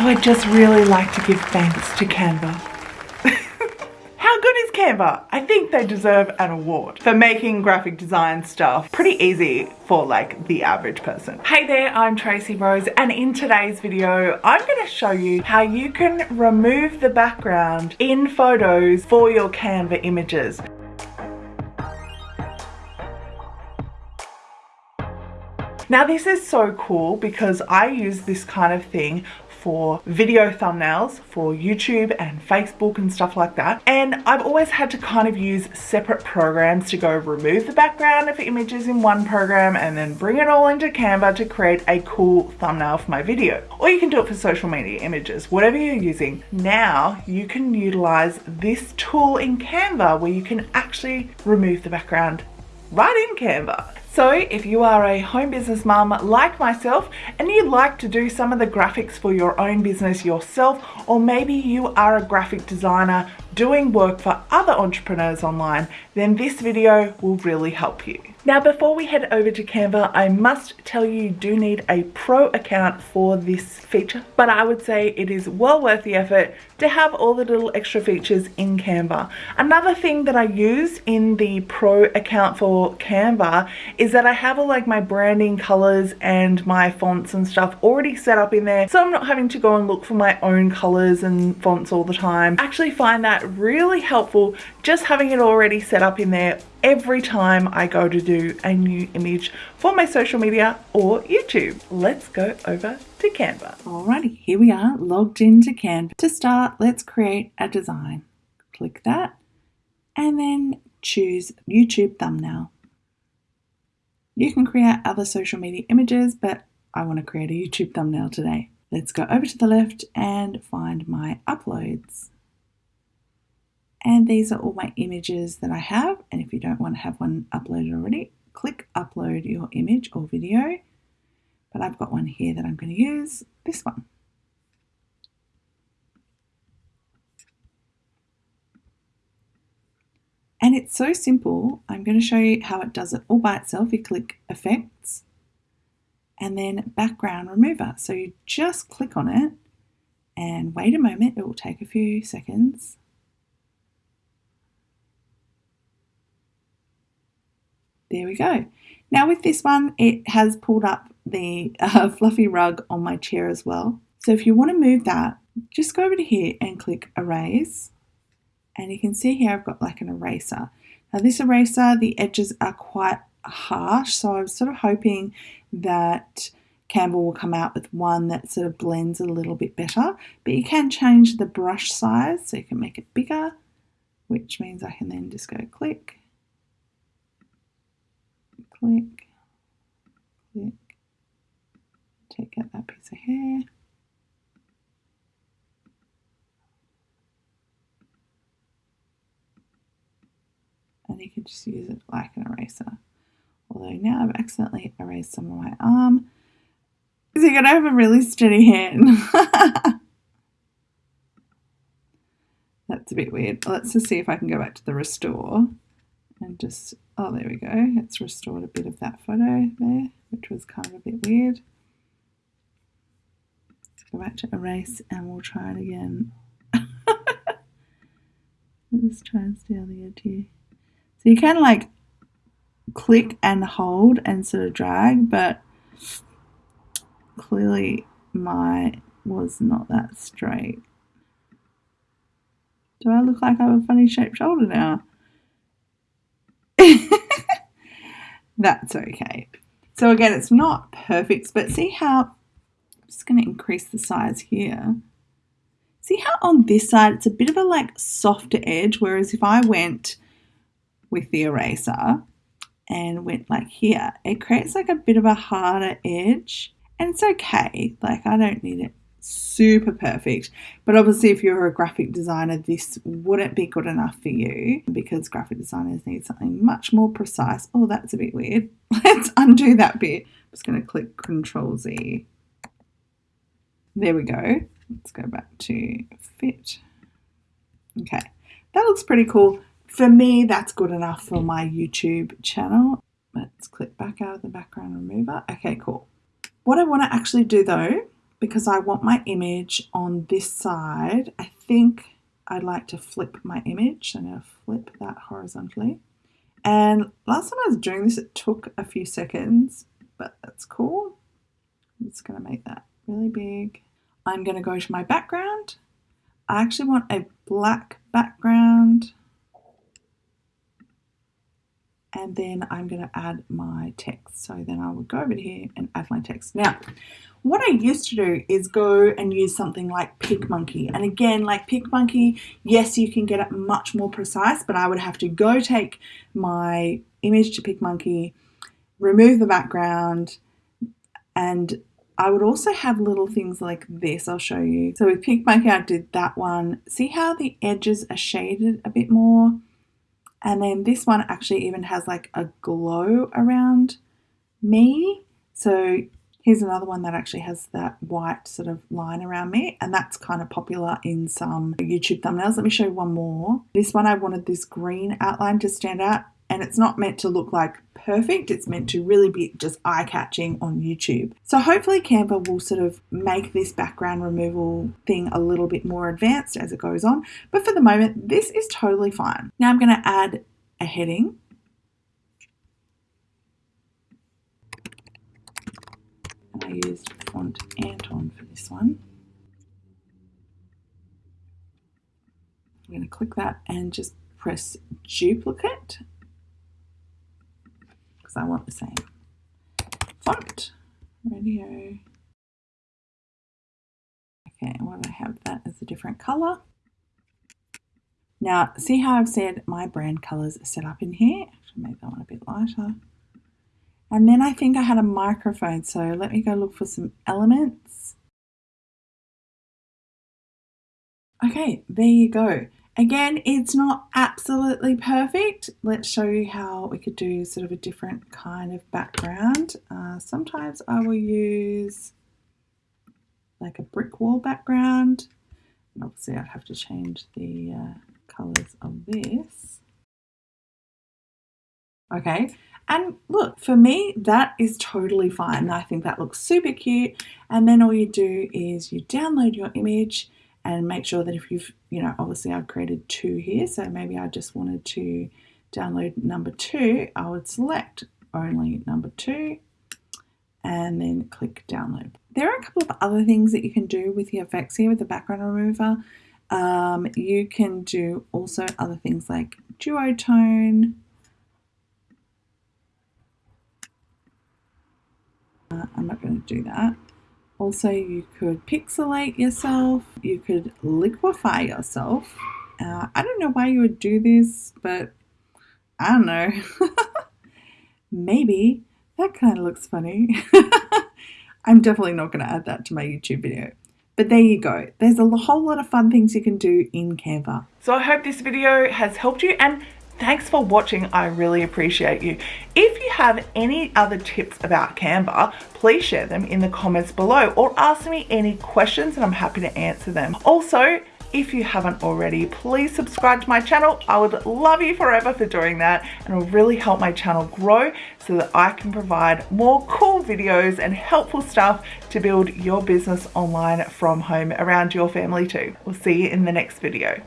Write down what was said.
So I just really like to give thanks to Canva. How good is Canva? I think they deserve an award for making graphic design stuff pretty easy for like the average person. Hey there, I'm Tracy Rose and in today's video, I'm gonna show you how you can remove the background in photos for your Canva images. Now this is so cool because I use this kind of thing for video thumbnails for YouTube and Facebook and stuff like that. And I've always had to kind of use separate programs to go remove the background of images in one program and then bring it all into Canva to create a cool thumbnail for my video. Or you can do it for social media images, whatever you're using. Now you can utilize this tool in Canva where you can actually remove the background right in Canva. So if you are a home business mum like myself and you'd like to do some of the graphics for your own business yourself or maybe you are a graphic designer doing work for other entrepreneurs online, then this video will really help you. Now before we head over to Canva, I must tell you, you do need a pro account for this feature, but I would say it is well worth the effort to have all the little extra features in Canva. Another thing that I use in the pro account for Canva is that I have all like my branding colors and my fonts and stuff already set up in there, so I'm not having to go and look for my own colors and fonts all the time. I actually find that really helpful just having it already set up in there every time I go to do a new image for my social media or YouTube. Let's go over to Canva. Alrighty, here we are logged into Canva. To start, let's create a design. Click that and then choose YouTube thumbnail. You can create other social media images, but I want to create a YouTube thumbnail today. Let's go over to the left and find my uploads. And these are all my images that I have. And if you don't want to have one uploaded already, click upload your image or video. But I've got one here that I'm going to use, this one. And it's so simple. I'm going to show you how it does it all by itself. You click effects and then background remover. So you just click on it and wait a moment. It will take a few seconds There we go. Now with this one, it has pulled up the uh, fluffy rug on my chair as well. So if you want to move that, just go over to here and click erase. And you can see here I've got like an eraser. Now this eraser, the edges are quite harsh. So I'm sort of hoping that Canva will come out with one that sort of blends a little bit better. But you can change the brush size so you can make it bigger, which means I can then just go click click, click, take out that piece of hair. And you can just use it like an eraser. Although now I've accidentally erased some of my arm. So you're to have a really steady hand. That's a bit weird. Let's just see if I can go back to the restore and just Oh, there we go. It's restored a bit of that photo there, which was kind of a bit weird. Go back to erase and we'll try it again. Let's try and stay on the edge here. So you can like click and hold and sort of drag, but clearly my was not that straight. Do I look like I have a funny shaped shoulder now? That's okay. So again, it's not perfect, but see how, I'm just going to increase the size here. See how on this side, it's a bit of a like softer edge, whereas if I went with the eraser and went like here, it creates like a bit of a harder edge and it's okay. Like I don't need it super perfect. But obviously, if you're a graphic designer, this wouldn't be good enough for you because graphic designers need something much more precise. Oh, that's a bit weird. Let's undo that bit. I'm just going to click Control Z. There we go. Let's go back to fit. Okay, that looks pretty cool. For me, that's good enough for my YouTube channel. Let's click back out of the background remover. Okay, cool. What I want to actually do though because I want my image on this side, I think I'd like to flip my image. I'm going to flip that horizontally. And last time I was doing this, it took a few seconds, but that's cool. I'm just going to make that really big. I'm going to go to my background. I actually want a black background. And then I'm going to add my text. So then I would go over here and add my text. Now, what I used to do is go and use something like PicMonkey. And again, like PicMonkey, yes, you can get it much more precise, but I would have to go take my image to PicMonkey, remove the background, and I would also have little things like this, I'll show you. So with PicMonkey, I did that one. See how the edges are shaded a bit more? And then this one actually even has like a glow around me. So Here's another one that actually has that white sort of line around me and that's kind of popular in some YouTube thumbnails. Let me show you one more. This one I wanted this green outline to stand out and it's not meant to look like perfect. It's meant to really be just eye-catching on YouTube. So hopefully Canva will sort of make this background removal thing a little bit more advanced as it goes on. But for the moment, this is totally fine. Now I'm going to add a heading I used font Anton for this one. I'm going to click that and just press duplicate because I want the same font. Radio. Okay, what do I have that as a different color? Now, see how I've said my brand colors are set up in here? Actually, make that one a bit lighter. And then I think I had a microphone, so let me go look for some elements. Okay, there you go. Again, it's not absolutely perfect. Let's show you how we could do sort of a different kind of background. Uh, sometimes I will use like a brick wall background. And obviously I'd have to change the uh, colors of this. Okay, and look, for me, that is totally fine. I think that looks super cute. And then all you do is you download your image and make sure that if you've, you know, obviously I've created two here, so maybe I just wanted to download number two, I would select only number two and then click download. There are a couple of other things that you can do with the effects here with the background remover. Um, you can do also other things like duotone, Uh, I'm not going to do that. Also, you could pixelate yourself. You could liquefy yourself. Uh, I don't know why you would do this, but I don't know. Maybe that kind of looks funny. I'm definitely not going to add that to my YouTube video. But there you go. There's a whole lot of fun things you can do in Canva. So I hope this video has helped you and Thanks for watching. I really appreciate you. If have any other tips about Canva, please share them in the comments below or ask me any questions and I'm happy to answer them. Also, if you haven't already, please subscribe to my channel. I would love you forever for doing that and it will really help my channel grow so that I can provide more cool videos and helpful stuff to build your business online from home around your family too. We'll see you in the next video.